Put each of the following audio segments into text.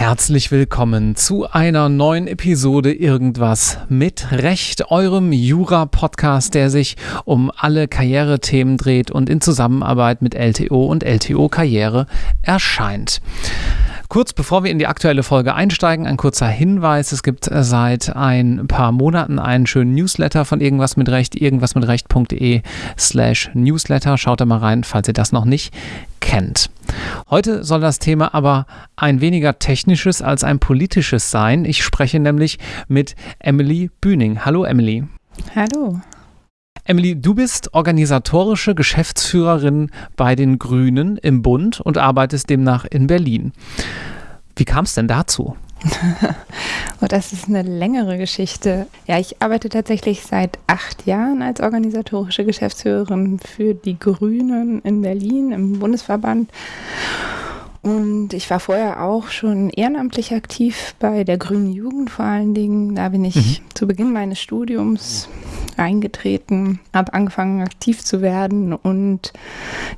Herzlich willkommen zu einer neuen Episode Irgendwas mit Recht, eurem Jura-Podcast, der sich um alle Karrierethemen dreht und in Zusammenarbeit mit LTO und LTO Karriere erscheint. Kurz bevor wir in die aktuelle Folge einsteigen, ein kurzer Hinweis. Es gibt seit ein paar Monaten einen schönen Newsletter von Irgendwas mit Recht, irgendwasmitrecht.de slash Newsletter. Schaut da mal rein, falls ihr das noch nicht kennt. Heute soll das Thema aber ein weniger technisches als ein politisches sein. Ich spreche nämlich mit Emily Bühning. Hallo Emily. Hallo. Emily, du bist organisatorische Geschäftsführerin bei den Grünen im Bund und arbeitest demnach in Berlin. Wie kam es denn dazu? oh, das ist eine längere Geschichte. Ja, ich arbeite tatsächlich seit acht Jahren als organisatorische Geschäftsführerin für die Grünen in Berlin im Bundesverband. Und ich war vorher auch schon ehrenamtlich aktiv bei der Grünen Jugend vor allen Dingen. Da bin ich mhm. zu Beginn meines Studiums eingetreten, habe angefangen aktiv zu werden und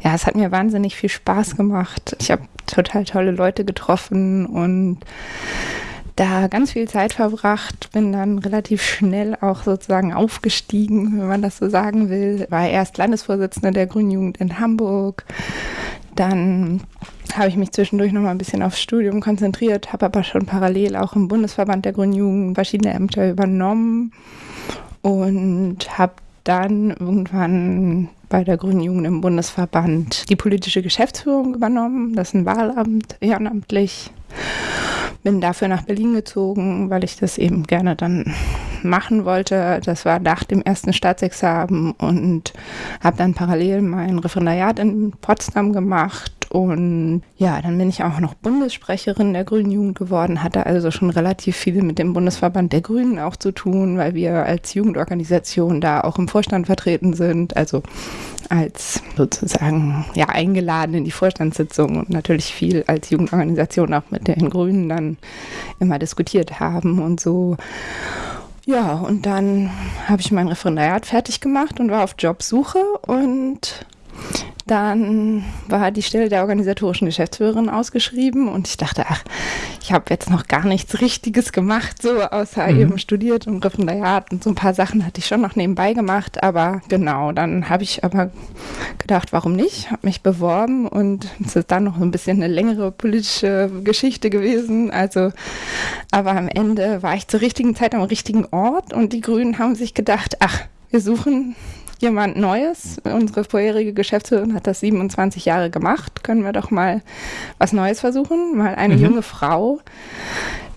ja, es hat mir wahnsinnig viel Spaß gemacht. Ich habe total tolle Leute getroffen und da ganz viel Zeit verbracht, bin dann relativ schnell auch sozusagen aufgestiegen, wenn man das so sagen will. War erst Landesvorsitzende der Grünen Jugend in Hamburg, dann habe ich mich zwischendurch noch mal ein bisschen aufs Studium konzentriert, habe aber schon parallel auch im Bundesverband der Grünen Jugend verschiedene Ämter übernommen und habe dann irgendwann bei der Grünen Jugend im Bundesverband die politische Geschäftsführung übernommen. Das ist ein Wahlamt, ehrenamtlich. Bin dafür nach Berlin gezogen, weil ich das eben gerne dann machen wollte. Das war nach dem ersten Staatsexamen und habe dann parallel mein Referendariat in Potsdam gemacht und ja, dann bin ich auch noch Bundessprecherin der Grünen Jugend geworden, hatte also schon relativ viel mit dem Bundesverband der Grünen auch zu tun, weil wir als Jugendorganisation da auch im Vorstand vertreten sind, also als sozusagen ja eingeladen in die Vorstandssitzung und natürlich viel als Jugendorganisation auch mit den Grünen dann immer diskutiert haben und so. Ja, und dann habe ich mein Referendariat fertig gemacht und war auf Jobsuche und dann war die Stelle der organisatorischen Geschäftsführerin ausgeschrieben und ich dachte, ach, ich habe jetzt noch gar nichts Richtiges gemacht, so außer mhm. eben studiert und Referendariat und so ein paar Sachen hatte ich schon noch nebenbei gemacht, aber genau, dann habe ich aber gedacht, warum nicht, habe mich beworben und es ist dann noch ein bisschen eine längere politische Geschichte gewesen, also aber am Ende war ich zur richtigen Zeit am richtigen Ort und die Grünen haben sich gedacht, ach, wir suchen jemand Neues. Unsere vorherige Geschäftsführerin hat das 27 Jahre gemacht. Können wir doch mal was Neues versuchen? Mal eine mhm. junge Frau,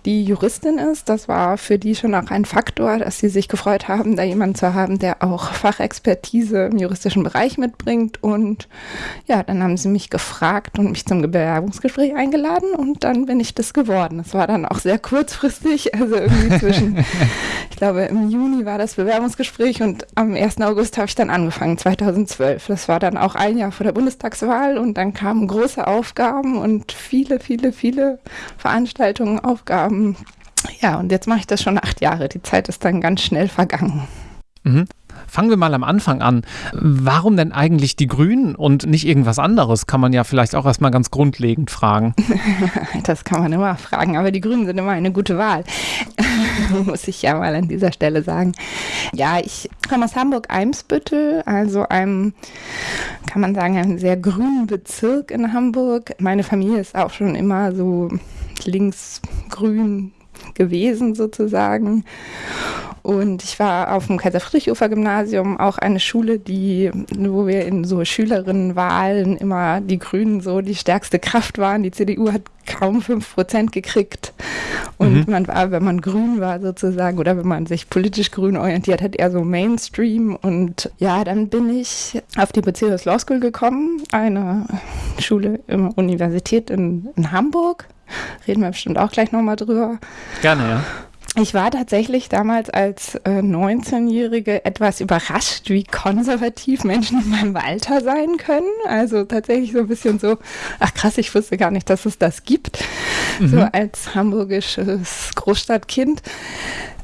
die Juristin ist. Das war für die schon auch ein Faktor, dass sie sich gefreut haben, da jemanden zu haben, der auch Fachexpertise im juristischen Bereich mitbringt. Und ja, dann haben sie mich gefragt und mich zum Bewerbungsgespräch eingeladen und dann bin ich das geworden. Es war dann auch sehr kurzfristig, also irgendwie zwischen, ich glaube, im Juni war das Bewerbungsgespräch und am 1. August habe ich dann angefangen, 2012. Das war dann auch ein Jahr vor der Bundestagswahl und dann kamen große Aufgaben und viele, viele, viele Veranstaltungen, Aufgaben ähm, ja, und jetzt mache ich das schon acht Jahre. Die Zeit ist dann ganz schnell vergangen. Mhm. Fangen wir mal am Anfang an. Warum denn eigentlich die Grünen und nicht irgendwas anderes? Kann man ja vielleicht auch erstmal ganz grundlegend fragen. das kann man immer fragen, aber die Grünen sind immer eine gute Wahl. Muss ich ja mal an dieser Stelle sagen. Ja, ich komme aus Hamburg-Eimsbüttel, also einem, kann man sagen, einem sehr grünen Bezirk in Hamburg. Meine Familie ist auch schon immer so linksgrün gewesen sozusagen. Und ich war auf dem Kaiser-Friedrich-Ufer-Gymnasium, auch eine Schule, die, wo wir in so Schülerinnenwahlen immer die Grünen so die stärkste Kraft waren. Die CDU hat kaum 5% gekriegt. Und mhm. man war, wenn man grün war sozusagen, oder wenn man sich politisch grün orientiert hat, eher so Mainstream. Und ja, dann bin ich auf die Bezirks Law School gekommen, eine Schule in der Universität in, in Hamburg. Reden wir bestimmt auch gleich nochmal drüber. Gerne, ja. Ich war tatsächlich damals als äh, 19-Jährige etwas überrascht, wie konservativ Menschen in meinem Alter sein können. Also tatsächlich so ein bisschen so, ach krass, ich wusste gar nicht, dass es das gibt. Mhm. So als hamburgisches Großstadtkind.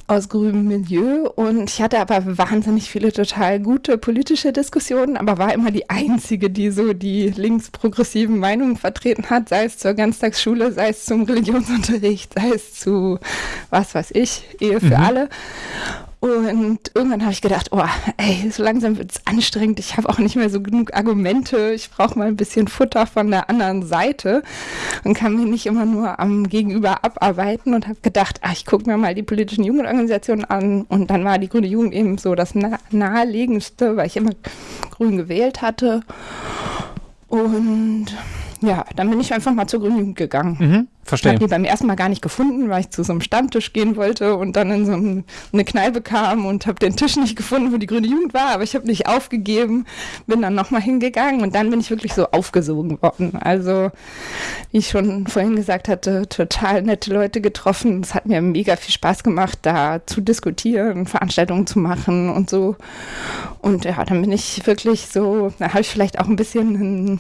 Aus grünem Milieu und ich hatte aber wahnsinnig viele total gute politische Diskussionen, aber war immer die Einzige, die so die linksprogressiven Meinungen vertreten hat, sei es zur Ganztagsschule, sei es zum Religionsunterricht, sei es zu was weiß ich, Ehe für mhm. alle. Und irgendwann habe ich gedacht, oh, ey, so langsam wird es anstrengend. Ich habe auch nicht mehr so genug Argumente. Ich brauche mal ein bisschen Futter von der anderen Seite und kann mir nicht immer nur am Gegenüber abarbeiten und habe gedacht, ach, ich gucke mir mal die politischen Jugendorganisationen an. Und dann war die Grüne Jugend eben so das naheliegendste, weil ich immer grün gewählt hatte. Und ja, dann bin ich einfach mal zur Grünen Jugend gegangen. Mhm, verstehe. Habe die beim ersten Mal gar nicht gefunden, weil ich zu so einem Stammtisch gehen wollte und dann in so eine Kneipe kam und habe den Tisch nicht gefunden, wo die Grüne Jugend war, aber ich habe nicht aufgegeben, bin dann nochmal hingegangen und dann bin ich wirklich so aufgesogen worden. Also, wie ich schon vorhin gesagt hatte, total nette Leute getroffen. Es hat mir mega viel Spaß gemacht, da zu diskutieren, Veranstaltungen zu machen und so. Und ja, dann bin ich wirklich so, da habe ich vielleicht auch ein bisschen ein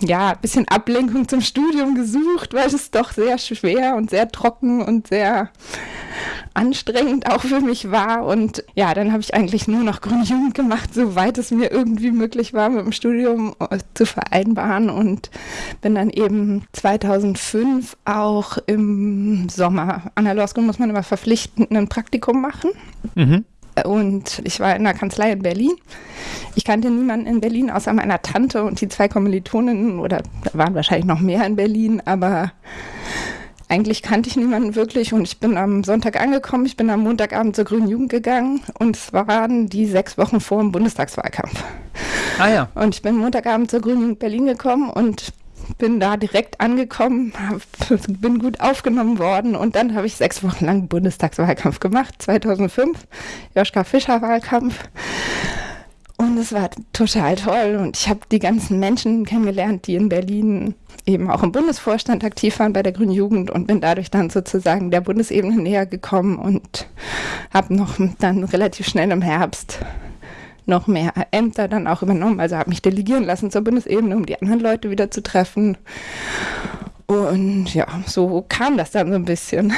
ja, ein bisschen Ablenkung zum Studium gesucht, weil es doch sehr schwer und sehr trocken und sehr anstrengend auch für mich war. Und ja, dann habe ich eigentlich nur noch Grundjugend gemacht, soweit es mir irgendwie möglich war, mit dem Studium äh, zu vereinbaren. Und bin dann eben 2005 auch im Sommer, an der Law School muss man immer verpflichtend ein Praktikum machen. Mhm. Und ich war in der Kanzlei in Berlin. Ich kannte niemanden in Berlin außer meiner Tante und die zwei Kommilitoninnen oder da waren wahrscheinlich noch mehr in Berlin, aber eigentlich kannte ich niemanden wirklich und ich bin am Sonntag angekommen, ich bin am Montagabend zur Grünen Jugend gegangen und es waren die sechs Wochen vor dem Bundestagswahlkampf. Ah ja. Und ich bin Montagabend zur Grünen Jugend Berlin gekommen und bin da direkt angekommen, hab, bin gut aufgenommen worden und dann habe ich sechs Wochen lang Bundestagswahlkampf gemacht, 2005, Joschka Fischer Wahlkampf. Und es war total toll und ich habe die ganzen Menschen kennengelernt, die in Berlin eben auch im Bundesvorstand aktiv waren bei der Grünen Jugend und bin dadurch dann sozusagen der Bundesebene näher gekommen und habe noch dann relativ schnell im Herbst noch mehr Ämter dann auch übernommen. Also habe mich delegieren lassen zur Bundesebene, um die anderen Leute wieder zu treffen. Und ja, so kam das dann so ein bisschen.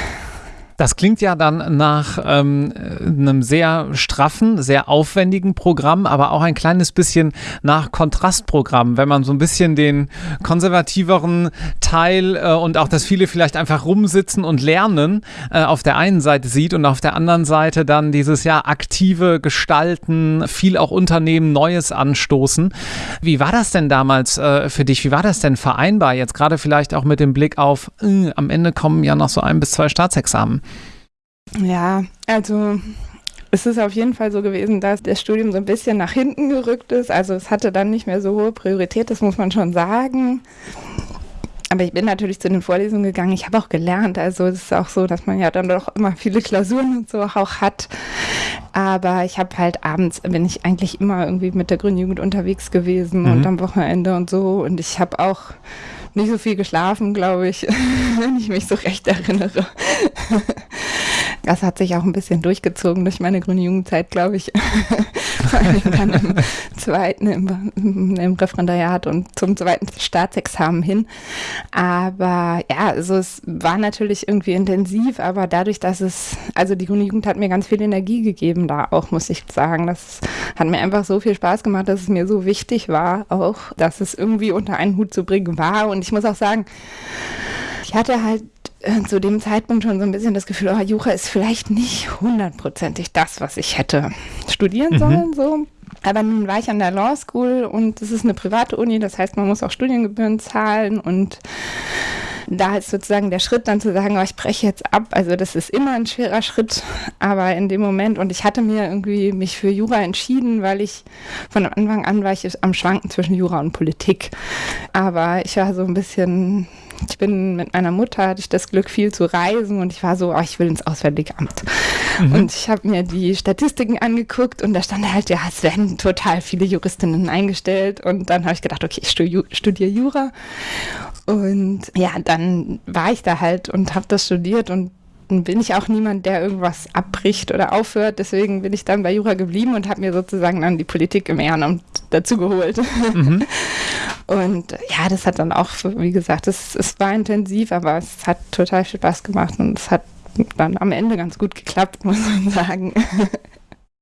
Das klingt ja dann nach ähm, einem sehr straffen, sehr aufwendigen Programm, aber auch ein kleines bisschen nach Kontrastprogramm, wenn man so ein bisschen den konservativeren Teil äh, und auch, dass viele vielleicht einfach rumsitzen und lernen, äh, auf der einen Seite sieht und auf der anderen Seite dann dieses ja aktive Gestalten, viel auch Unternehmen, Neues anstoßen. Wie war das denn damals äh, für dich? Wie war das denn vereinbar? Jetzt gerade vielleicht auch mit dem Blick auf, äh, am Ende kommen ja noch so ein bis zwei Staatsexamen. Ja, also es ist auf jeden Fall so gewesen, dass das Studium so ein bisschen nach hinten gerückt ist. Also es hatte dann nicht mehr so hohe Priorität, das muss man schon sagen. Aber ich bin natürlich zu den Vorlesungen gegangen. Ich habe auch gelernt. Also es ist auch so, dass man ja dann doch immer viele Klausuren und so auch hat. Aber ich habe halt abends, bin ich eigentlich immer irgendwie mit der Grünen Jugend unterwegs gewesen mhm. und am Wochenende und so. Und ich habe auch nicht so viel geschlafen, glaube ich, wenn ich mich so recht erinnere. Das hat sich auch ein bisschen durchgezogen durch meine grüne Jugendzeit, glaube ich. Vor allem dann im zweiten, im, im, Referendariat und zum zweiten Staatsexamen hin. Aber ja, also es war natürlich irgendwie intensiv, aber dadurch, dass es, also die grüne Jugend hat mir ganz viel Energie gegeben da auch, muss ich sagen. Das hat mir einfach so viel Spaß gemacht, dass es mir so wichtig war, auch, dass es irgendwie unter einen Hut zu bringen war. Und ich muss auch sagen, ich hatte halt äh, zu dem Zeitpunkt schon so ein bisschen das Gefühl, oh, Jura ist vielleicht nicht hundertprozentig das, was ich hätte studieren mhm. sollen, so. Aber nun war ich an der Law School und es ist eine private Uni, das heißt, man muss auch Studiengebühren zahlen und da ist sozusagen der Schritt dann zu sagen, oh, ich breche jetzt ab. Also das ist immer ein schwerer Schritt, aber in dem Moment und ich hatte mir irgendwie mich für Jura entschieden, weil ich von Anfang an war ich am Schwanken zwischen Jura und Politik. Aber ich war so ein bisschen ich bin mit meiner Mutter, hatte ich das Glück, viel zu reisen und ich war so, oh, ich will ins Auswärtigamt. Mhm. Und ich habe mir die Statistiken angeguckt und da stand halt, ja, es werden total viele Juristinnen eingestellt. Und dann habe ich gedacht, okay, ich studiere Jura. Und ja, dann war ich da halt und habe das studiert und bin ich auch niemand, der irgendwas abbricht oder aufhört. Deswegen bin ich dann bei Jura geblieben und habe mir sozusagen dann die Politik im Ehrenamt dazu geholt. Mhm. Und ja, das hat dann auch, wie gesagt, es, es war intensiv, aber es hat total viel Spaß gemacht und es hat dann am Ende ganz gut geklappt, muss man sagen.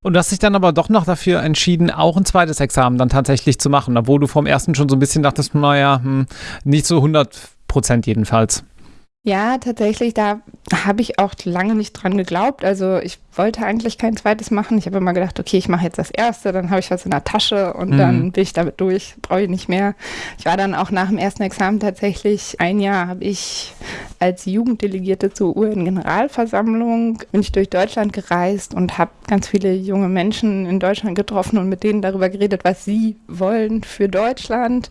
Und du hast dich dann aber doch noch dafür entschieden, auch ein zweites Examen dann tatsächlich zu machen, obwohl du vom ersten schon so ein bisschen dachtest, naja, hm, nicht so 100 Prozent jedenfalls. Ja, tatsächlich, da habe ich auch lange nicht dran geglaubt. Also ich wollte eigentlich kein zweites machen. Ich habe immer gedacht, okay, ich mache jetzt das erste, dann habe ich was in der Tasche und mhm. dann bin ich damit durch, brauche ich nicht mehr. Ich war dann auch nach dem ersten Examen tatsächlich ein Jahr habe ich als Jugenddelegierte zur UN-Generalversammlung bin ich durch Deutschland gereist und habe ganz viele junge Menschen in Deutschland getroffen und mit denen darüber geredet, was sie wollen für Deutschland.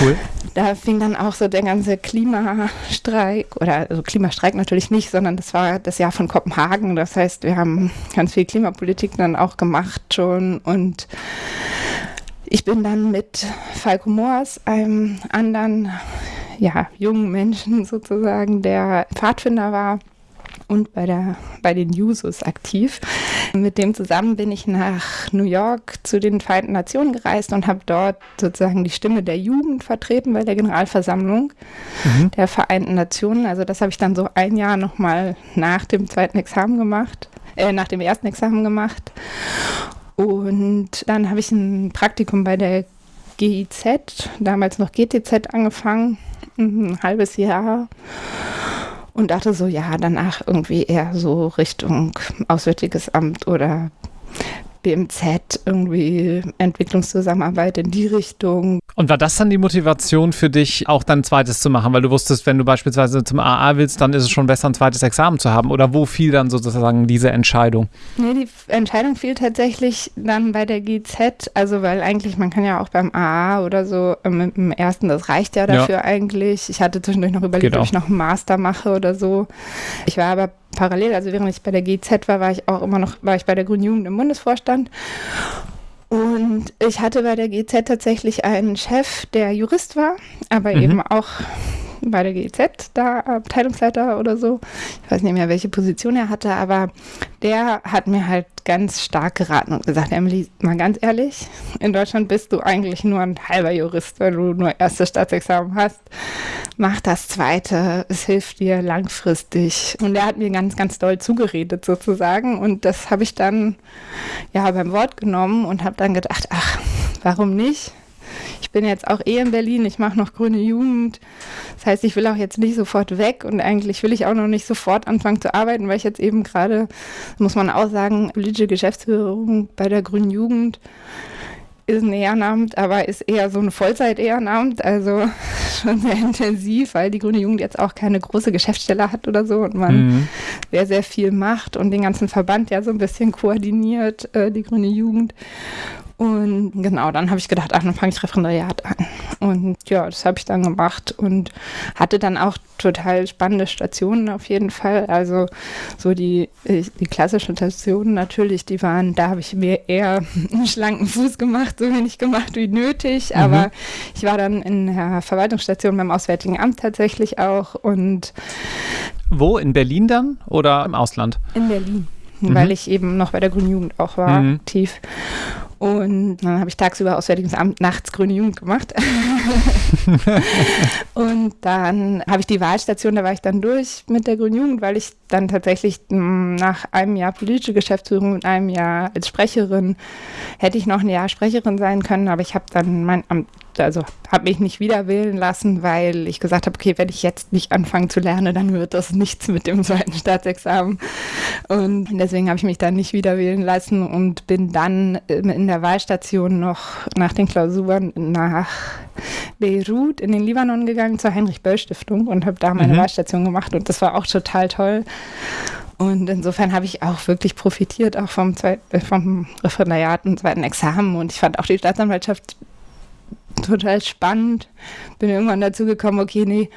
Cool. Da fing dann auch so der ganze Klimastreik oder also Klimastreik natürlich nicht, sondern das war das Jahr von Kopenhagen. Das heißt, wir haben ganz viel Klimapolitik dann auch gemacht schon und ich bin dann mit Falco Moors, einem anderen ja, jungen Menschen sozusagen, der Pfadfinder war und bei, der, bei den Jusos aktiv. Mit dem zusammen bin ich nach New York zu den Vereinten Nationen gereist und habe dort sozusagen die Stimme der Jugend vertreten bei der Generalversammlung mhm. der Vereinten Nationen. Also das habe ich dann so ein Jahr nochmal nach dem zweiten Examen gemacht, äh, nach dem ersten Examen gemacht. Und dann habe ich ein Praktikum bei der GIZ, damals noch GTZ, angefangen ein halbes Jahr und dachte so, ja, danach irgendwie eher so Richtung Auswärtiges Amt oder BMZ, irgendwie Entwicklungszusammenarbeit in die Richtung. Und war das dann die Motivation für dich, auch dann ein zweites zu machen? Weil du wusstest, wenn du beispielsweise zum AA willst, dann ist es schon besser, ein zweites Examen zu haben. Oder wo fiel dann sozusagen diese Entscheidung? Nee, die Entscheidung fiel tatsächlich dann bei der GZ. Also, weil eigentlich, man kann ja auch beim AA oder so ähm, mit dem ersten, das reicht ja dafür ja. eigentlich. Ich hatte zwischendurch noch überlegt, ob ich noch einen Master mache oder so. Ich war aber parallel, also während ich bei der GZ war, war ich auch immer noch, war ich bei der Grünen Jugend im Bundesvorstand. Und ich hatte bei der GZ tatsächlich einen Chef, der Jurist war, aber mhm. eben auch bei der GEZ, da Abteilungsleiter oder so. Ich weiß nicht mehr, welche Position er hatte, aber der hat mir halt ganz stark geraten und gesagt, Emily, mal ganz ehrlich, in Deutschland bist du eigentlich nur ein halber Jurist, weil du nur erstes Staatsexamen hast. Mach das zweite, es hilft dir langfristig. Und er hat mir ganz, ganz doll zugeredet sozusagen und das habe ich dann ja beim Wort genommen und habe dann gedacht, ach, warum nicht? Ich bin jetzt auch eh in Berlin, ich mache noch grüne Jugend. Das heißt, ich will auch jetzt nicht sofort weg und eigentlich will ich auch noch nicht sofort anfangen zu arbeiten, weil ich jetzt eben gerade, muss man auch sagen, politische Geschäftsführung bei der grünen Jugend ist ein Ehrenamt, aber ist eher so ein Vollzeit-Ehrenamt, also schon sehr intensiv, weil die Grüne Jugend jetzt auch keine große Geschäftsstelle hat oder so und man mhm. sehr, sehr viel macht und den ganzen Verband ja so ein bisschen koordiniert, äh, die Grüne Jugend. Und genau, dann habe ich gedacht, ach, dann fange ich Referendariat an. Und ja, das habe ich dann gemacht und hatte dann auch total spannende Stationen auf jeden Fall. Also so die, die klassischen Stationen natürlich, die waren, da habe ich mir eher einen schlanken Fuß gemacht, so wenig gemacht wie nötig. Mhm. Aber ich war dann in der Verwaltungsstation beim Auswärtigen Amt tatsächlich auch. Und wo? In Berlin dann oder im Ausland? In Berlin. Mhm. Weil ich eben noch bei der Grünen Jugend auch war, mhm. aktiv. Und dann habe ich tagsüber Auswärtiges Amt, nachts Grüne Jugend gemacht. und dann habe ich die Wahlstation, da war ich dann durch mit der Grünen Jugend, weil ich dann tatsächlich hm, nach einem Jahr politische Geschäftsführung und einem Jahr als Sprecherin, hätte ich noch ein Jahr Sprecherin sein können, aber ich habe dann mein Amt also habe mich nicht wieder wählen lassen, weil ich gesagt habe, okay, wenn ich jetzt nicht anfange zu lernen, dann wird das nichts mit dem zweiten Staatsexamen. Und deswegen habe ich mich dann nicht wieder wählen lassen und bin dann in der Wahlstation noch nach den Klausuren nach Beirut in den Libanon gegangen zur Heinrich-Böll-Stiftung und habe da meine mhm. Wahlstation gemacht und das war auch total toll. Und insofern habe ich auch wirklich profitiert, auch vom, Zweit vom Referendariat und zweiten Examen. Und ich fand auch die Staatsanwaltschaft total spannend. Bin irgendwann dazu gekommen, okay, nee,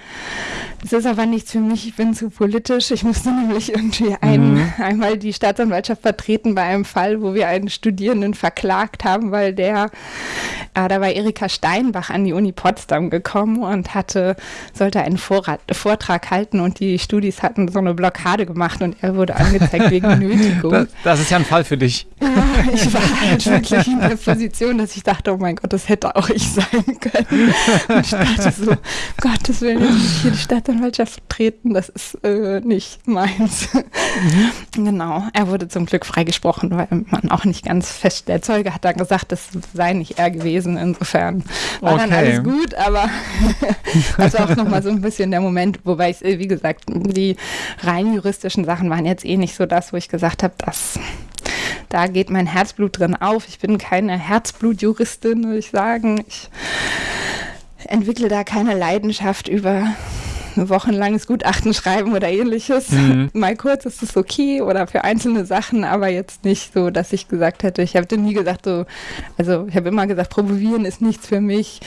das ist aber nichts für mich, ich bin zu politisch. Ich musste nämlich irgendwie ein, mhm. einmal die Staatsanwaltschaft vertreten bei einem Fall, wo wir einen Studierenden verklagt haben, weil der äh, da war Erika Steinbach an die Uni Potsdam gekommen und hatte, sollte einen Vorrat, Vortrag halten und die Studis hatten so eine Blockade gemacht und er wurde angezeigt wegen Nötigung. Das, das, ist ja ein Fall für dich. Ja, ich war halt wirklich in der Position, dass ich dachte, oh mein Gott, das hätte auch ich sein können. Und ich dachte so, Gottes Willen, jetzt muss ich hier die Staatsanwaltschaft vertreten, das ist äh, nicht meins. Mhm. Genau, er wurde zum Glück freigesprochen, weil man auch nicht ganz fest, der Zeuge hat dann gesagt, das sei nicht er gewesen, insofern war okay. dann alles gut, aber das war auch nochmal so ein bisschen der Moment, wobei ich, wie gesagt, die rein juristischen Sachen waren jetzt eh nicht so das, wo ich gesagt habe, das da geht mein Herzblut drin auf. Ich bin keine Herzblutjuristin, würde ich sagen. Ich entwickle da keine Leidenschaft über wochenlanges Gutachten schreiben oder ähnliches. Mhm. Mal kurz ist es okay oder für einzelne Sachen, aber jetzt nicht so, dass ich gesagt hätte, ich habe nie gesagt, so, also ich habe immer gesagt, promovieren ist nichts für mich.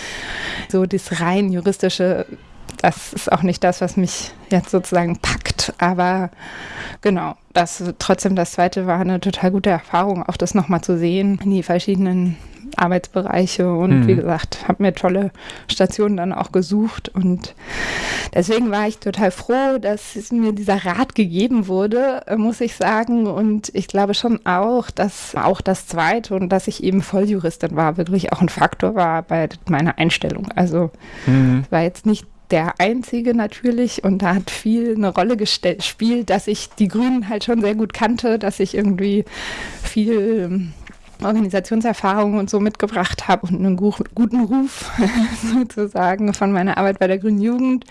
So das rein juristische, das ist auch nicht das, was mich jetzt sozusagen packt, aber genau, das trotzdem das zweite war eine total gute Erfahrung, auch das nochmal zu sehen, die verschiedenen Arbeitsbereiche und mhm. wie gesagt, habe mir tolle Stationen dann auch gesucht und deswegen war ich total froh, dass mir dieser Rat gegeben wurde, muss ich sagen und ich glaube schon auch, dass auch das zweite und dass ich eben Volljuristin war, wirklich auch ein Faktor war bei meiner Einstellung. Also mhm. war jetzt nicht der einzige natürlich und da hat viel eine Rolle gespielt, dass ich die Grünen halt schon sehr gut kannte, dass ich irgendwie viel ähm, Organisationserfahrung und so mitgebracht habe und einen guten Ruf sozusagen von meiner Arbeit bei der Grünen Jugend.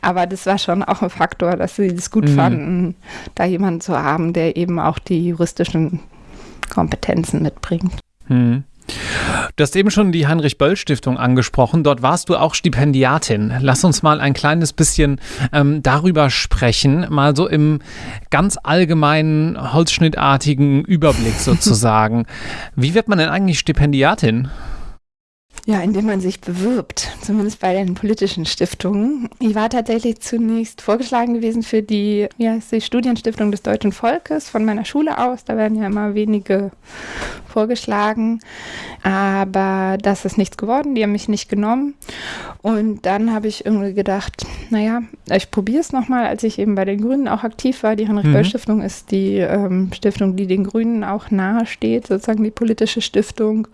Aber das war schon auch ein Faktor, dass sie das gut mhm. fanden, da jemanden zu haben, der eben auch die juristischen Kompetenzen mitbringt. Mhm. Du hast eben schon die Heinrich-Böll-Stiftung angesprochen. Dort warst du auch Stipendiatin. Lass uns mal ein kleines bisschen ähm, darüber sprechen, mal so im ganz allgemeinen, holzschnittartigen Überblick sozusagen. Wie wird man denn eigentlich Stipendiatin? Ja, indem man sich bewirbt, zumindest bei den politischen Stiftungen. Ich war tatsächlich zunächst vorgeschlagen gewesen für die, wie heißt die Studienstiftung des deutschen Volkes von meiner Schule aus. Da werden ja immer wenige vorgeschlagen, aber das ist nichts geworden. Die haben mich nicht genommen. Und dann habe ich irgendwie gedacht, naja, ich probiere es nochmal, als ich eben bei den Grünen auch aktiv war. Die Heinrich-Böll-Stiftung mhm. ist die ähm, Stiftung, die den Grünen auch nahe steht, sozusagen die politische Stiftung.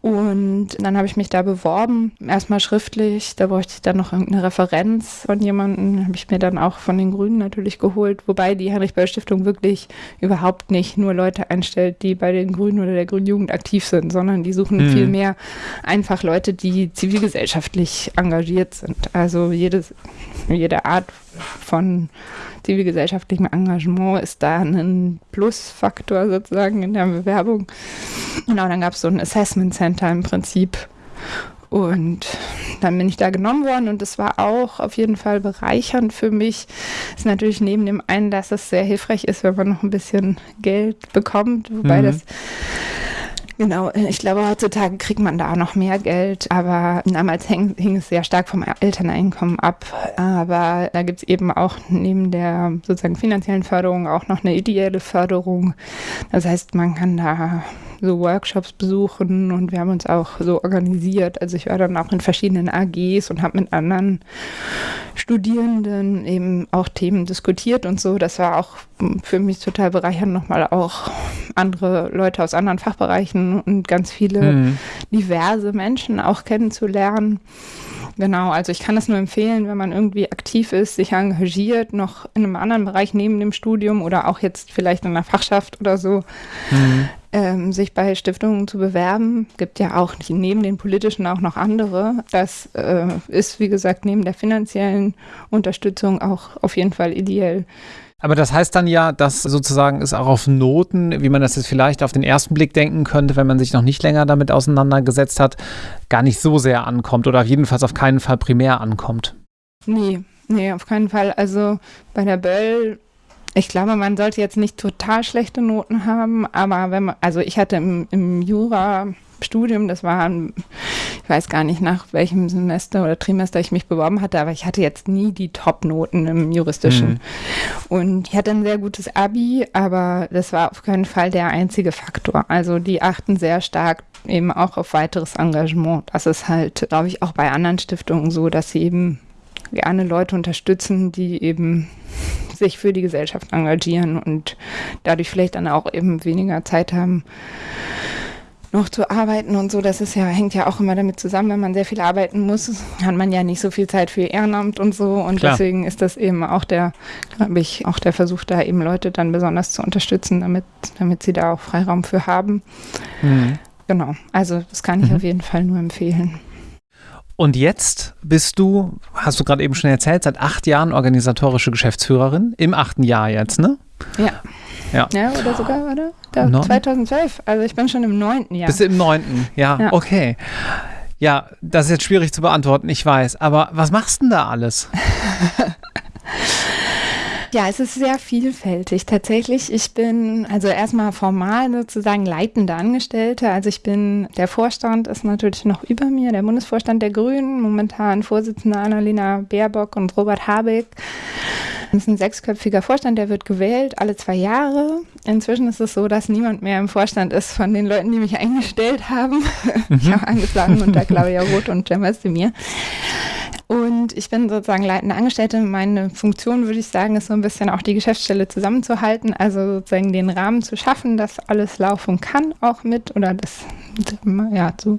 Und dann habe ich mich da beworben, erstmal schriftlich, da bräuchte ich dann noch irgendeine Referenz von jemandem, habe ich mir dann auch von den Grünen natürlich geholt, wobei die Heinrich-Böll-Stiftung wirklich überhaupt nicht nur Leute einstellt, die bei den Grünen oder der Grünen Jugend aktiv sind, sondern die suchen mhm. viel mehr einfach Leute, die zivilgesellschaftlich engagiert sind. Also jedes, jede Art von zivilgesellschaftlichem Engagement ist da ein Plusfaktor sozusagen in der Bewerbung. Genau, dann gab es so ein Assessment Center im Prinzip. Und dann bin ich da genommen worden und es war auch auf jeden Fall bereichernd für mich. Ist natürlich neben dem einen, dass es sehr hilfreich ist, wenn man noch ein bisschen Geld bekommt, wobei mhm. das Genau, ich glaube, heutzutage kriegt man da noch mehr Geld, aber damals hing, hing es sehr stark vom Elterneinkommen ab. Aber da gibt es eben auch neben der sozusagen finanziellen Förderung auch noch eine ideelle Förderung. Das heißt, man kann da so Workshops besuchen und wir haben uns auch so organisiert. Also ich war dann auch in verschiedenen AGs und habe mit anderen Studierenden eben auch Themen diskutiert und so. Das war auch für mich total bereichernd, nochmal auch andere Leute aus anderen Fachbereichen und ganz viele mhm. diverse Menschen auch kennenzulernen. Genau, also ich kann das nur empfehlen, wenn man irgendwie aktiv ist, sich engagiert, noch in einem anderen Bereich neben dem Studium oder auch jetzt vielleicht in einer Fachschaft oder so, mhm. Ähm, sich bei Stiftungen zu bewerben. Gibt ja auch neben den politischen auch noch andere. Das äh, ist, wie gesagt, neben der finanziellen Unterstützung auch auf jeden Fall ideell. Aber das heißt dann ja, dass sozusagen es auch auf Noten, wie man das jetzt vielleicht auf den ersten Blick denken könnte, wenn man sich noch nicht länger damit auseinandergesetzt hat, gar nicht so sehr ankommt oder jedenfalls auf keinen Fall primär ankommt. Nee, nee, auf keinen Fall. Also bei der Böll ich glaube, man sollte jetzt nicht total schlechte Noten haben, aber wenn man, also ich hatte im, im Jura Studium. Das war, ich weiß gar nicht, nach welchem Semester oder Trimester ich mich beworben hatte, aber ich hatte jetzt nie die Top-Noten im Juristischen. Mhm. Und ich hatte ein sehr gutes Abi, aber das war auf keinen Fall der einzige Faktor. Also die achten sehr stark eben auch auf weiteres Engagement. Das ist halt, glaube ich, auch bei anderen Stiftungen so, dass sie eben gerne Leute unterstützen, die eben sich für die Gesellschaft engagieren und dadurch vielleicht dann auch eben weniger Zeit haben, noch zu arbeiten und so, das ist ja, hängt ja auch immer damit zusammen, wenn man sehr viel arbeiten muss, hat man ja nicht so viel Zeit für Ehrenamt und so. Und Klar. deswegen ist das eben auch der, glaube ich, auch der Versuch, da eben Leute dann besonders zu unterstützen, damit, damit sie da auch Freiraum für haben. Mhm. Genau, also das kann ich mhm. auf jeden Fall nur empfehlen. Und jetzt bist du, hast du gerade eben schon erzählt, seit acht Jahren organisatorische Geschäftsführerin. Im achten Jahr jetzt, ne? Ja. Ja. ja, oder sogar, oder? Da, 2012. Also ich bin schon im neunten Jahr. Bist du im neunten? Ja, ja, okay. Ja, das ist jetzt schwierig zu beantworten, ich weiß. Aber was machst du denn da alles? Ja, es ist sehr vielfältig. Tatsächlich, ich bin also erstmal formal sozusagen leitende Angestellte. Also ich bin, der Vorstand ist natürlich noch über mir, der Bundesvorstand der Grünen, momentan Vorsitzende Annalena Baerbock und Robert Habeck. Das ist ein sechsköpfiger Vorstand, der wird gewählt alle zwei Jahre. Inzwischen ist es so, dass niemand mehr im Vorstand ist von den Leuten, die mich eingestellt haben. Mhm. Ich habe angeschlagen unter Claudia Roth und Cem Özdemir. Und ich bin sozusagen leitende Angestellte. Meine Funktion, würde ich sagen, ist so ein bisschen auch die Geschäftsstelle zusammenzuhalten, also sozusagen den Rahmen zu schaffen, dass alles laufen kann, auch mit oder das ja, zu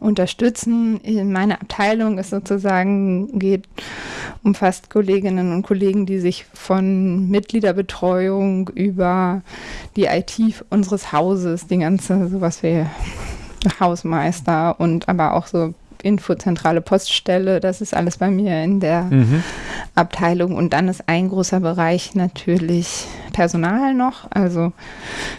unterstützen. Meine Abteilung ist sozusagen, geht, umfasst Kolleginnen und Kollegen, die sich von Mitgliederbetreuung über die IT unseres Hauses, die ganze, sowas wie Hausmeister und aber auch so Infozentrale Poststelle, das ist alles bei mir in der mhm. Abteilung. Und dann ist ein großer Bereich natürlich Personal noch. Also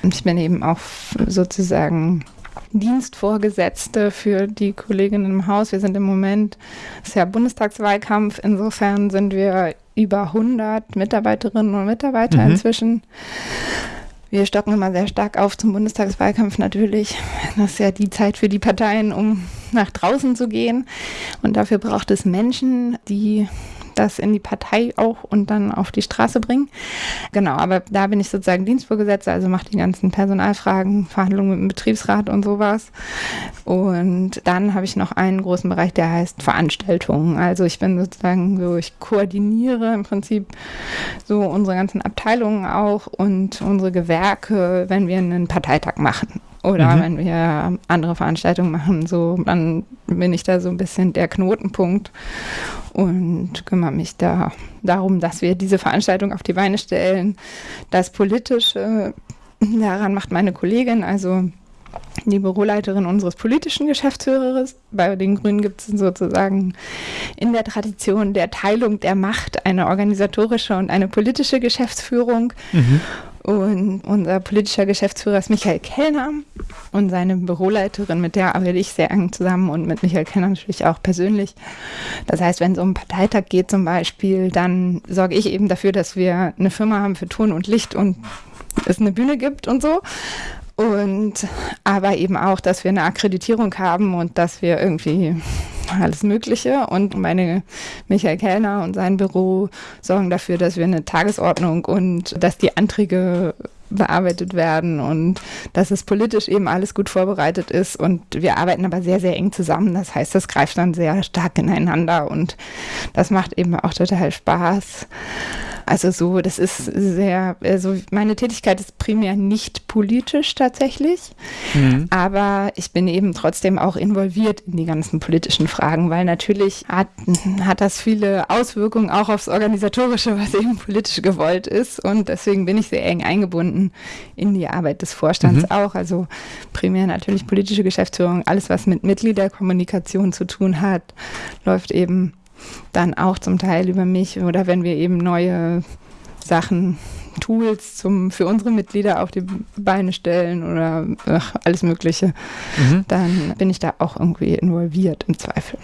ich bin eben auch sozusagen Dienstvorgesetzte für die Kolleginnen im Haus. Wir sind im Moment, es ist ja Bundestagswahlkampf, insofern sind wir über 100 Mitarbeiterinnen und Mitarbeiter mhm. inzwischen. Wir stocken immer sehr stark auf zum Bundestagswahlkampf natürlich. Das ist ja die Zeit für die Parteien, um nach draußen zu gehen. Und dafür braucht es Menschen, die das in die Partei auch und dann auf die Straße bringen. Genau, aber da bin ich sozusagen Dienstvorgesetzter, also mache die ganzen Personalfragen, Verhandlungen mit dem Betriebsrat und sowas. Und dann habe ich noch einen großen Bereich, der heißt Veranstaltungen. Also ich bin sozusagen so, ich koordiniere im Prinzip so unsere ganzen Abteilungen auch und unsere Gewerke, wenn wir einen Parteitag machen. Oder mhm. wenn wir andere Veranstaltungen machen, so, dann bin ich da so ein bisschen der Knotenpunkt und kümmere mich da darum, dass wir diese Veranstaltung auf die Beine stellen. Das Politische, daran macht meine Kollegin, also die Büroleiterin unseres politischen Geschäftsführers. Bei den Grünen gibt es sozusagen in der Tradition der Teilung der Macht eine organisatorische und eine politische Geschäftsführung. Mhm. Und unser politischer Geschäftsführer ist Michael Kellner und seine Büroleiterin, mit der arbeite ich sehr eng zusammen und mit Michael Kellner natürlich auch persönlich. Das heißt, wenn es um einen Parteitag geht zum Beispiel, dann sorge ich eben dafür, dass wir eine Firma haben für Ton und Licht und es eine Bühne gibt und so. Und aber eben auch, dass wir eine Akkreditierung haben und dass wir irgendwie alles Mögliche. Und meine Michael Kellner und sein Büro sorgen dafür, dass wir eine Tagesordnung und dass die Anträge bearbeitet werden und dass es politisch eben alles gut vorbereitet ist. Und wir arbeiten aber sehr, sehr eng zusammen. Das heißt, das greift dann sehr stark ineinander und das macht eben auch total Spaß. Also so, das ist sehr, also meine Tätigkeit ist primär nicht politisch tatsächlich, mhm. aber ich bin eben trotzdem auch involviert in die ganzen politischen Fragen, weil natürlich hat, hat das viele Auswirkungen auch aufs Organisatorische, was eben politisch gewollt ist und deswegen bin ich sehr eng eingebunden in die Arbeit des Vorstands mhm. auch, also primär natürlich politische Geschäftsführung, alles was mit Mitgliederkommunikation zu tun hat, läuft eben dann auch zum Teil über mich oder wenn wir eben neue Sachen, Tools zum, für unsere Mitglieder auf die Beine stellen oder ach, alles Mögliche, mhm. dann bin ich da auch irgendwie involviert im Zweifel.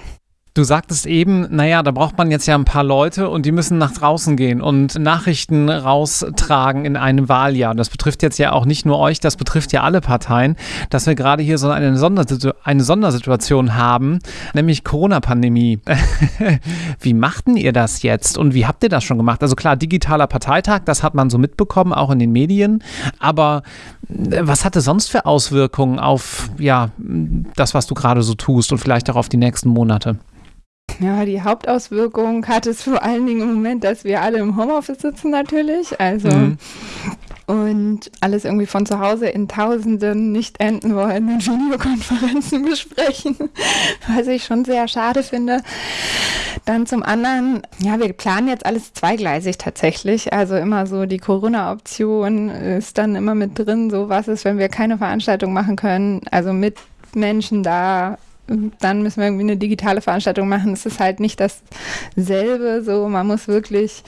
Du sagtest eben, naja, da braucht man jetzt ja ein paar Leute und die müssen nach draußen gehen und Nachrichten raustragen in einem Wahljahr. Das betrifft jetzt ja auch nicht nur euch, das betrifft ja alle Parteien, dass wir gerade hier so eine, Sondersitu eine Sondersituation haben, nämlich Corona-Pandemie. wie machten ihr das jetzt und wie habt ihr das schon gemacht? Also klar, digitaler Parteitag, das hat man so mitbekommen, auch in den Medien, aber äh, was hatte sonst für Auswirkungen auf ja, das, was du gerade so tust und vielleicht auch auf die nächsten Monate? Ja, die Hauptauswirkung hat es vor allen Dingen im Moment, dass wir alle im Homeoffice sitzen natürlich. Also mhm. und alles irgendwie von zu Hause in tausenden nicht enden wollenden Videokonferenzen besprechen, was ich schon sehr schade finde. Dann zum anderen, ja, wir planen jetzt alles zweigleisig tatsächlich. Also immer so die Corona-Option ist dann immer mit drin, so was ist, wenn wir keine Veranstaltung machen können, also mit Menschen da dann müssen wir irgendwie eine digitale Veranstaltung machen. Es ist halt nicht dasselbe. So, man muss wirklich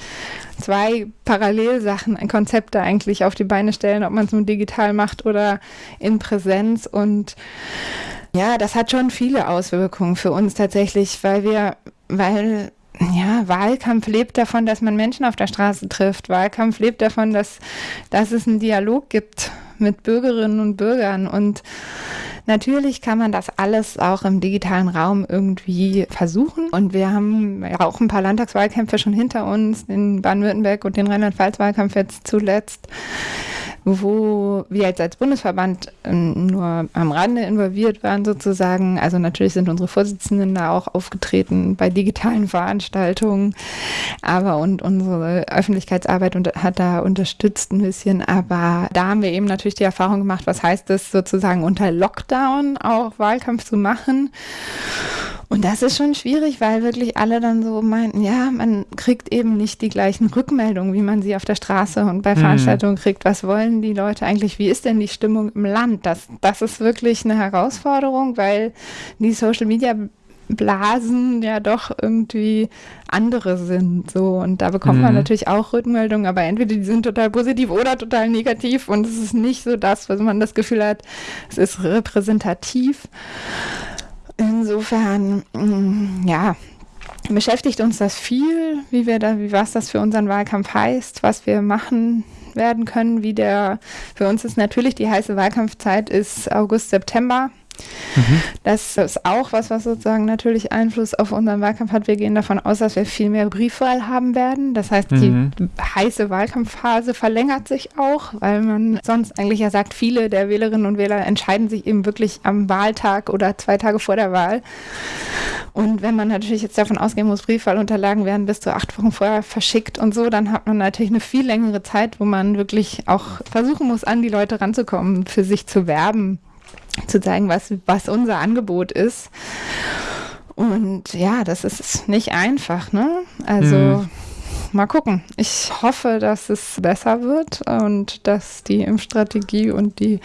zwei Parallelsachen, Konzepte eigentlich auf die Beine stellen, ob man es nur digital macht oder in Präsenz. Und ja, das hat schon viele Auswirkungen für uns tatsächlich, weil wir, weil ja, Wahlkampf lebt davon, dass man Menschen auf der Straße trifft. Wahlkampf lebt davon, dass, dass es einen Dialog gibt mit Bürgerinnen und Bürgern. Und Natürlich kann man das alles auch im digitalen Raum irgendwie versuchen. Und wir haben ja auch ein paar Landtagswahlkämpfe schon hinter uns, in Baden-Württemberg und den Rheinland-Pfalz-Wahlkampf jetzt zuletzt wo wir jetzt als Bundesverband ähm, nur am Rande involviert waren sozusagen. Also natürlich sind unsere Vorsitzenden da auch aufgetreten bei digitalen Veranstaltungen, aber und unsere Öffentlichkeitsarbeit hat da unterstützt ein bisschen. Aber da haben wir eben natürlich die Erfahrung gemacht, was heißt es sozusagen unter Lockdown auch Wahlkampf zu machen. Und das ist schon schwierig, weil wirklich alle dann so meinten, ja, man kriegt eben nicht die gleichen Rückmeldungen, wie man sie auf der Straße und bei mhm. Veranstaltungen kriegt. Was wollen die Leute eigentlich? Wie ist denn die Stimmung im Land? Das, das ist wirklich eine Herausforderung, weil die Social Media Blasen ja doch irgendwie andere sind. So. Und da bekommt mhm. man natürlich auch Rückmeldungen, aber entweder die sind total positiv oder total negativ und es ist nicht so das, was man das Gefühl hat, es ist repräsentativ. Insofern, mm, ja, beschäftigt uns das viel, wie wir da, wie was das für unseren Wahlkampf heißt, was wir machen werden können, wie der, für uns ist natürlich die heiße Wahlkampfzeit ist August, September. Mhm. Das ist auch was, was sozusagen natürlich Einfluss auf unseren Wahlkampf hat. Wir gehen davon aus, dass wir viel mehr Briefwahl haben werden. Das heißt, mhm. die heiße Wahlkampfphase verlängert sich auch, weil man sonst eigentlich ja sagt, viele der Wählerinnen und Wähler entscheiden sich eben wirklich am Wahltag oder zwei Tage vor der Wahl. Und wenn man natürlich jetzt davon ausgehen muss, Briefwahlunterlagen werden bis zu acht Wochen vorher verschickt und so, dann hat man natürlich eine viel längere Zeit, wo man wirklich auch versuchen muss, an die Leute ranzukommen, für sich zu werben zu zeigen, was, was unser Angebot ist. Und ja, das ist nicht einfach, ne? Also mhm. mal gucken. Ich hoffe, dass es besser wird und dass die Impfstrategie und die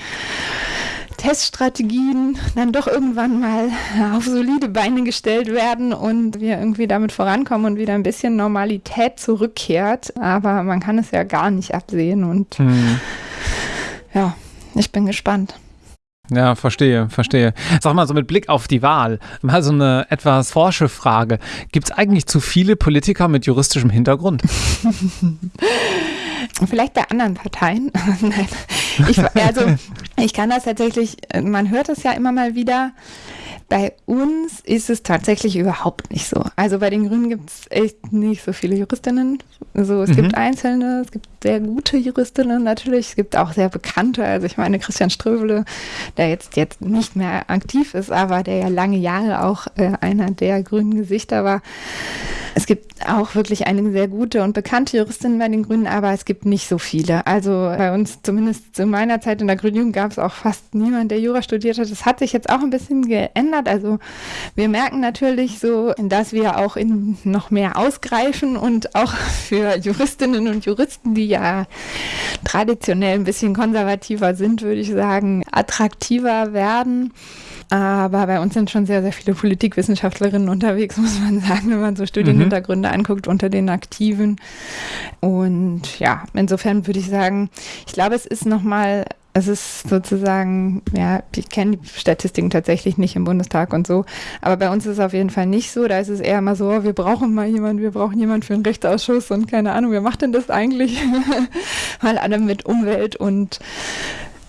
Teststrategien dann doch irgendwann mal auf solide Beine gestellt werden und wir irgendwie damit vorankommen und wieder ein bisschen Normalität zurückkehrt. Aber man kann es ja gar nicht absehen und mhm. ja, ich bin gespannt. Ja, verstehe, verstehe. Sag mal so mit Blick auf die Wahl, mal so eine etwas forsche Frage. Gibt es eigentlich zu viele Politiker mit juristischem Hintergrund? Vielleicht bei anderen Parteien. Nein. Ich, also, ich kann das tatsächlich, man hört es ja immer mal wieder, bei uns ist es tatsächlich überhaupt nicht so. Also bei den Grünen gibt es echt nicht so viele Juristinnen. Also es mhm. gibt einzelne, es gibt sehr gute Juristinnen natürlich, es gibt auch sehr bekannte. Also ich meine Christian Ströbele, der jetzt, jetzt nicht mehr aktiv ist, aber der ja lange Jahre auch äh, einer der grünen Gesichter war. Es gibt auch wirklich einige sehr gute und bekannte Juristinnen bei den Grünen, aber es gibt nicht so viele. Also bei uns, zumindest zu meiner Zeit in der Grünen Jugend, gab es auch fast niemand, der Jura studiert hat. Das hat sich jetzt auch ein bisschen geändert. Also wir merken natürlich so, dass wir auch in noch mehr ausgreifen und auch für Juristinnen und Juristen, die ja traditionell ein bisschen konservativer sind, würde ich sagen, attraktiver werden. Aber bei uns sind schon sehr, sehr viele Politikwissenschaftlerinnen unterwegs, muss man sagen, wenn man so Studienhintergründe mhm. anguckt unter den Aktiven. Und ja, insofern würde ich sagen, ich glaube, es ist nochmal es ist sozusagen, ja, ich kenne die Statistiken tatsächlich nicht im Bundestag und so, aber bei uns ist es auf jeden Fall nicht so. Da ist es eher immer so, wir brauchen mal jemanden, wir brauchen jemanden für einen Rechtsausschuss und keine Ahnung, wer macht denn das eigentlich? Weil alle mit Umwelt und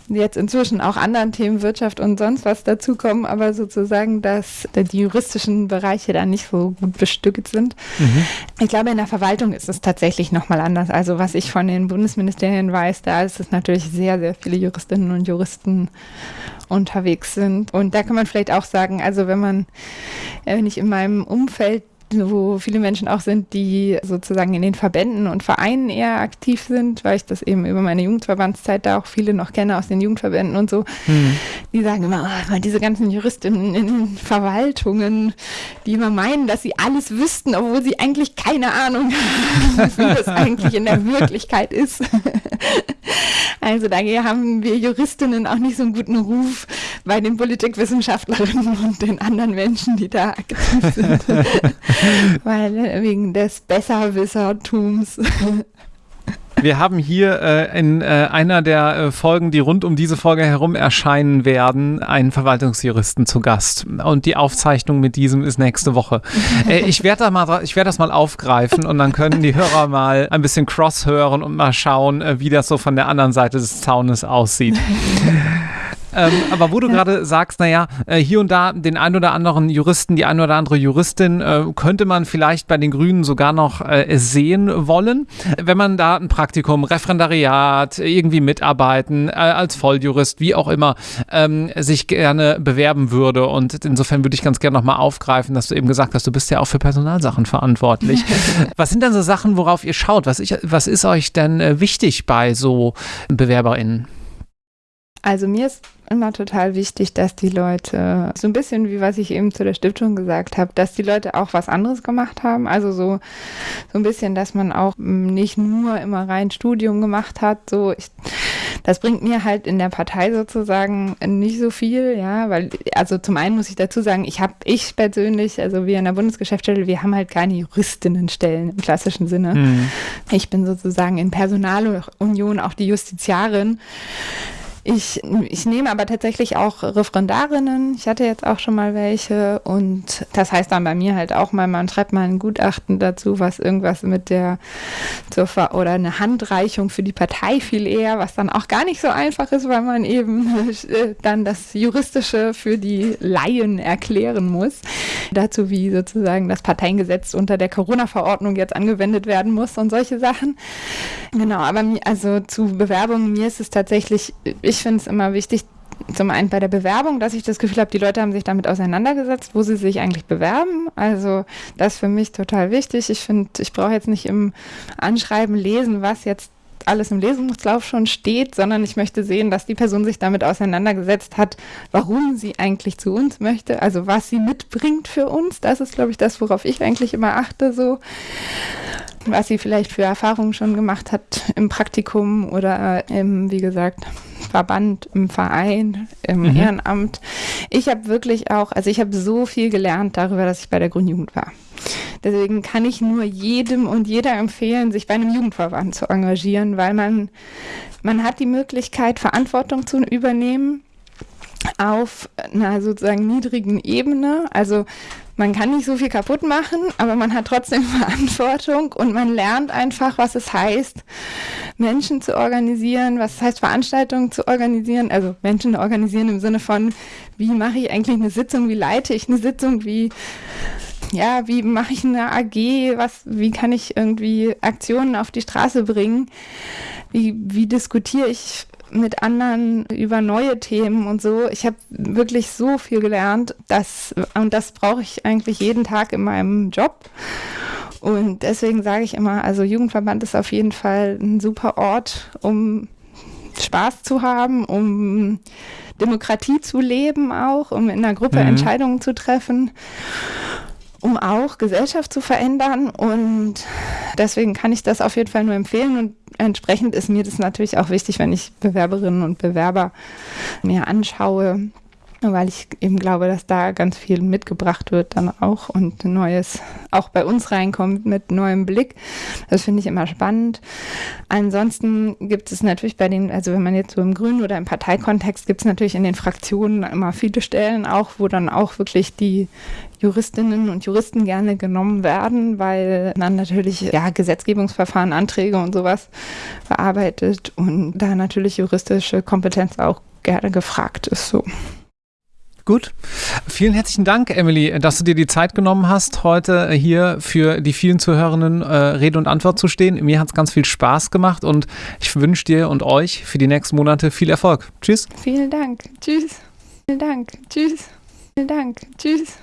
jetzt inzwischen auch anderen Themen Wirtschaft und sonst was dazukommen, aber sozusagen, dass die juristischen Bereiche da nicht so gut bestückt sind. Mhm. Ich glaube, in der Verwaltung ist es tatsächlich nochmal anders. Also was ich von den Bundesministerien weiß, da ist es natürlich sehr, sehr viele Juristinnen und Juristen unterwegs sind. Und da kann man vielleicht auch sagen, also wenn man, wenn ich in meinem Umfeld wo viele Menschen auch sind, die sozusagen in den Verbänden und Vereinen eher aktiv sind, weil ich das eben über meine Jugendverbandszeit da auch viele noch kenne aus den Jugendverbänden und so. Mhm. Die sagen immer, oh, diese ganzen Juristinnen in Verwaltungen, die immer meinen, dass sie alles wüssten, obwohl sie eigentlich keine Ahnung haben, wie das eigentlich in der Wirklichkeit ist. Also da haben wir Juristinnen auch nicht so einen guten Ruf bei den Politikwissenschaftlerinnen und den anderen Menschen, die da aktiv sind. Weil äh, wegen des Besserwissertums. Wir haben hier äh, in äh, einer der äh, Folgen, die rund um diese Folge herum erscheinen werden, einen Verwaltungsjuristen zu Gast. Und die Aufzeichnung mit diesem ist nächste Woche. Äh, ich werde da werd das mal aufgreifen und dann können die Hörer mal ein bisschen cross hören und mal schauen, äh, wie das so von der anderen Seite des Zaunes aussieht. Ähm, aber wo du ja. gerade sagst, naja, äh, hier und da den ein oder anderen Juristen, die ein oder andere Juristin äh, könnte man vielleicht bei den Grünen sogar noch äh, sehen wollen, wenn man da ein Praktikum, Referendariat, irgendwie mitarbeiten, äh, als Volljurist, wie auch immer, ähm, sich gerne bewerben würde. Und insofern würde ich ganz gerne nochmal aufgreifen, dass du eben gesagt hast, du bist ja auch für Personalsachen verantwortlich. was sind denn so Sachen, worauf ihr schaut? Was, ich, was ist euch denn äh, wichtig bei so BewerberInnen? Also mir ist immer total wichtig, dass die Leute, so ein bisschen wie was ich eben zu der Stiftung gesagt habe, dass die Leute auch was anderes gemacht haben. Also so, so ein bisschen, dass man auch nicht nur immer rein Studium gemacht hat. So, ich, das bringt mir halt in der Partei sozusagen nicht so viel, ja, weil, also zum einen muss ich dazu sagen, ich habe, ich persönlich, also wir in der Bundesgeschäftsstelle, wir haben halt keine Juristinnenstellen im klassischen Sinne. Mhm. Ich bin sozusagen in Personalunion auch die Justiziarin. Ich, ich nehme aber tatsächlich auch Referendarinnen. Ich hatte jetzt auch schon mal welche und das heißt dann bei mir halt auch mal, man schreibt mal ein Gutachten dazu, was irgendwas mit der zur Ver oder eine Handreichung für die Partei viel eher, was dann auch gar nicht so einfach ist, weil man eben äh, dann das Juristische für die Laien erklären muss. Dazu, wie sozusagen das Parteiengesetz unter der Corona-Verordnung jetzt angewendet werden muss und solche Sachen. Genau, aber also zu Bewerbungen, mir ist es tatsächlich, ich finde es immer wichtig, zum einen bei der Bewerbung, dass ich das Gefühl habe, die Leute haben sich damit auseinandergesetzt, wo sie sich eigentlich bewerben. Also das ist für mich total wichtig. Ich finde, ich brauche jetzt nicht im Anschreiben lesen, was jetzt alles im Lesungslauf schon steht, sondern ich möchte sehen, dass die Person sich damit auseinandergesetzt hat, warum sie eigentlich zu uns möchte, also was sie mitbringt für uns. Das ist, glaube ich, das, worauf ich eigentlich immer achte, so was sie vielleicht für Erfahrungen schon gemacht hat im Praktikum oder im, wie gesagt, Verband, im Verein, im mhm. Ehrenamt. Ich habe wirklich auch, also ich habe so viel gelernt darüber, dass ich bei der Grundjugend war. Deswegen kann ich nur jedem und jeder empfehlen, sich bei einem Jugendverband zu engagieren, weil man, man hat die Möglichkeit, Verantwortung zu übernehmen auf einer sozusagen niedrigen Ebene. Also man kann nicht so viel kaputt machen, aber man hat trotzdem Verantwortung und man lernt einfach, was es heißt, Menschen zu organisieren, was es heißt, Veranstaltungen zu organisieren, also Menschen organisieren im Sinne von, wie mache ich eigentlich eine Sitzung, wie leite ich eine Sitzung, wie ja, wie mache ich eine AG, was, wie kann ich irgendwie Aktionen auf die Straße bringen, wie, wie diskutiere ich mit anderen über neue Themen und so. Ich habe wirklich so viel gelernt, dass, und das brauche ich eigentlich jeden Tag in meinem Job. Und deswegen sage ich immer, also Jugendverband ist auf jeden Fall ein super Ort, um Spaß zu haben, um Demokratie zu leben auch, um in einer Gruppe mhm. Entscheidungen zu treffen um auch Gesellschaft zu verändern. Und deswegen kann ich das auf jeden Fall nur empfehlen. Und entsprechend ist mir das natürlich auch wichtig, wenn ich Bewerberinnen und Bewerber mir anschaue, weil ich eben glaube, dass da ganz viel mitgebracht wird dann auch und Neues auch bei uns reinkommt mit neuem Blick. Das finde ich immer spannend. Ansonsten gibt es natürlich bei den, also wenn man jetzt so im Grünen oder im Parteikontext, gibt es natürlich in den Fraktionen immer viele Stellen auch, wo dann auch wirklich die Juristinnen und Juristen gerne genommen werden, weil dann natürlich ja Gesetzgebungsverfahren, Anträge und sowas bearbeitet und da natürlich juristische Kompetenz auch gerne gefragt ist. So. Gut. Vielen herzlichen Dank, Emily, dass du dir die Zeit genommen hast, heute hier für die vielen Zuhörenden äh, Rede und Antwort zu stehen. Mir hat es ganz viel Spaß gemacht und ich wünsche dir und euch für die nächsten Monate viel Erfolg. Tschüss. Vielen Dank. Tschüss. Vielen Dank. Tschüss. Vielen Dank. Tschüss.